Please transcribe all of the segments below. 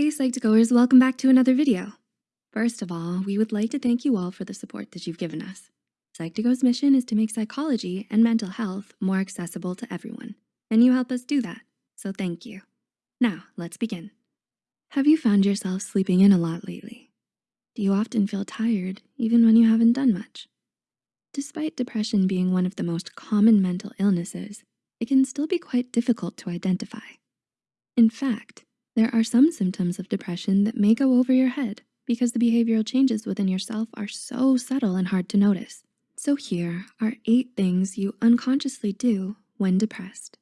Hey Psych2Goers, welcome back to another video. First of all, we would like to thank you all for the support that you've given us. Psych2Go's mission is to make psychology and mental health more accessible to everyone, and you help us do that, so thank you. Now, let's begin. Have you found yourself sleeping in a lot lately? Do you often feel tired even when you haven't done much? Despite depression being one of the most common mental illnesses, it can still be quite difficult to identify. In fact, there are some symptoms of depression that may go over your head because the behavioral changes within yourself are so subtle and hard to notice. So here are eight things you unconsciously do when depressed.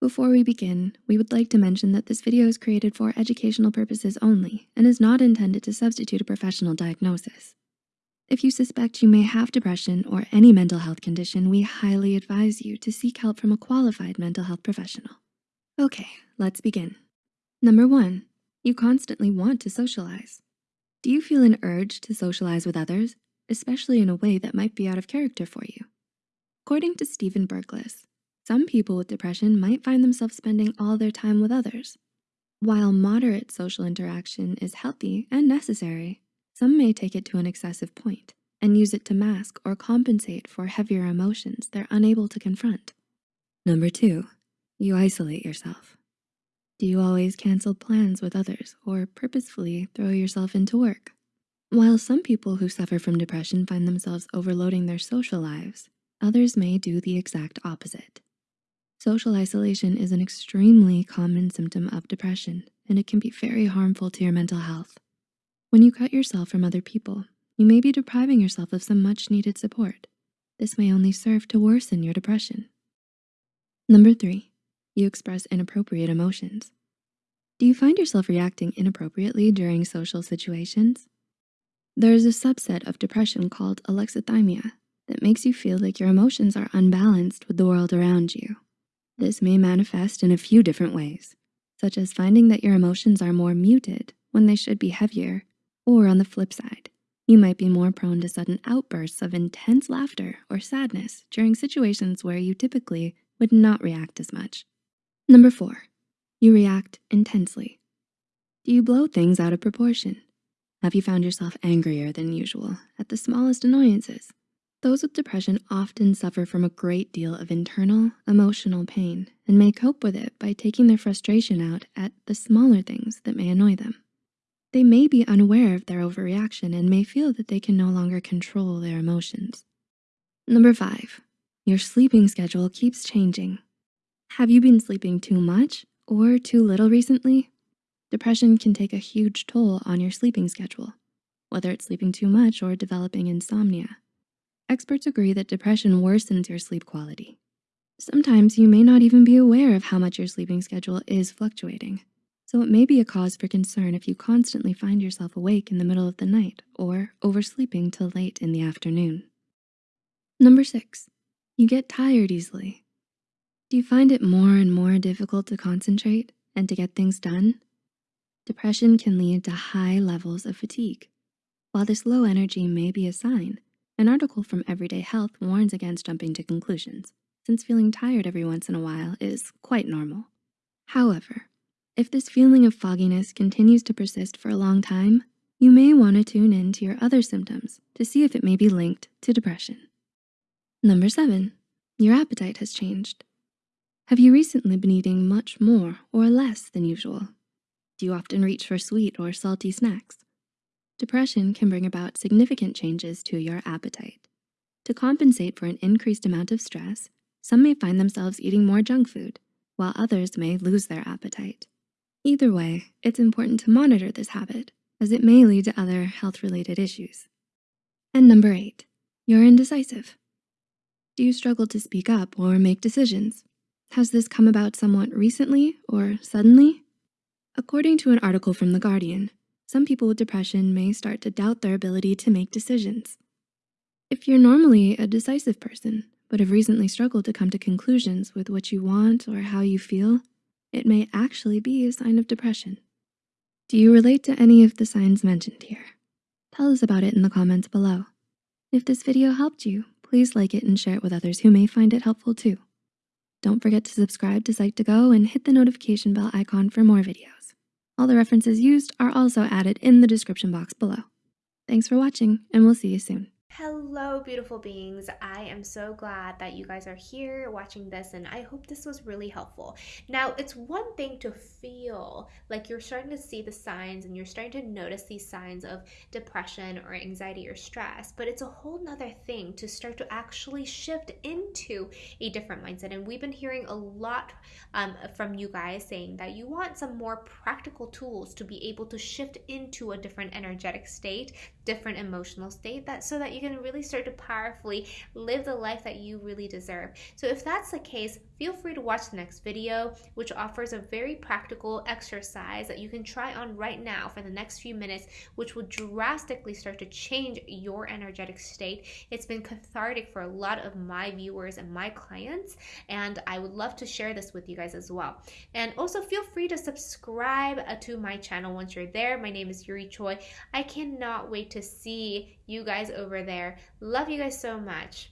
Before we begin, we would like to mention that this video is created for educational purposes only and is not intended to substitute a professional diagnosis. If you suspect you may have depression or any mental health condition, we highly advise you to seek help from a qualified mental health professional. Okay, let's begin. Number one, you constantly want to socialize. Do you feel an urge to socialize with others, especially in a way that might be out of character for you? According to Stephen Berklis, some people with depression might find themselves spending all their time with others. While moderate social interaction is healthy and necessary, some may take it to an excessive point and use it to mask or compensate for heavier emotions they're unable to confront. Number two, you isolate yourself. Do you always cancel plans with others or purposefully throw yourself into work? While some people who suffer from depression find themselves overloading their social lives, others may do the exact opposite. Social isolation is an extremely common symptom of depression, and it can be very harmful to your mental health. When you cut yourself from other people, you may be depriving yourself of some much needed support. This may only serve to worsen your depression. Number three, you express inappropriate emotions. Do you find yourself reacting inappropriately during social situations? There is a subset of depression called alexithymia that makes you feel like your emotions are unbalanced with the world around you. This may manifest in a few different ways, such as finding that your emotions are more muted when they should be heavier, or on the flip side, you might be more prone to sudden outbursts of intense laughter or sadness during situations where you typically would not react as much. Number four, you react intensely. Do you blow things out of proportion? Have you found yourself angrier than usual at the smallest annoyances? Those with depression often suffer from a great deal of internal emotional pain and may cope with it by taking their frustration out at the smaller things that may annoy them. They may be unaware of their overreaction and may feel that they can no longer control their emotions. Number five, your sleeping schedule keeps changing. Have you been sleeping too much or too little recently? Depression can take a huge toll on your sleeping schedule, whether it's sleeping too much or developing insomnia. Experts agree that depression worsens your sleep quality. Sometimes you may not even be aware of how much your sleeping schedule is fluctuating. So it may be a cause for concern if you constantly find yourself awake in the middle of the night or oversleeping till late in the afternoon. Number six, you get tired easily. Do you find it more and more difficult to concentrate and to get things done? Depression can lead to high levels of fatigue. While this low energy may be a sign, an article from Everyday Health warns against jumping to conclusions, since feeling tired every once in a while is quite normal. However, if this feeling of fogginess continues to persist for a long time, you may wanna tune in to your other symptoms to see if it may be linked to depression. Number seven, your appetite has changed. Have you recently been eating much more or less than usual? Do you often reach for sweet or salty snacks? Depression can bring about significant changes to your appetite. To compensate for an increased amount of stress, some may find themselves eating more junk food, while others may lose their appetite. Either way, it's important to monitor this habit as it may lead to other health-related issues. And number eight, you're indecisive. Do you struggle to speak up or make decisions? Has this come about somewhat recently or suddenly? According to an article from The Guardian, some people with depression may start to doubt their ability to make decisions. If you're normally a decisive person, but have recently struggled to come to conclusions with what you want or how you feel, it may actually be a sign of depression. Do you relate to any of the signs mentioned here? Tell us about it in the comments below. If this video helped you, please like it and share it with others who may find it helpful too. Don't forget to subscribe to Psych2Go and hit the notification bell icon for more videos. All the references used are also added in the description box below. Thanks for watching, and we'll see you soon. Hello, beautiful beings. I am so glad that you guys are here watching this, and I hope this was really helpful. Now, it's one thing to feel like you're starting to see the signs and you're starting to notice these signs of depression or anxiety or stress, but it's a whole nother thing to start to actually shift into a different mindset. And we've been hearing a lot um, from you guys saying that you want some more practical tools to be able to shift into a different energetic state, different emotional state, that so that you can really start to powerfully live the life that you really deserve. So if that's the case, feel free to watch the next video, which offers a very practical exercise that you can try on right now for the next few minutes, which will drastically start to change your energetic state. It's been cathartic for a lot of my viewers and my clients, and I would love to share this with you guys as well. And also feel free to subscribe uh, to my channel once you're there. My name is Yuri Choi. I cannot wait to see you guys over there. Love you guys so much.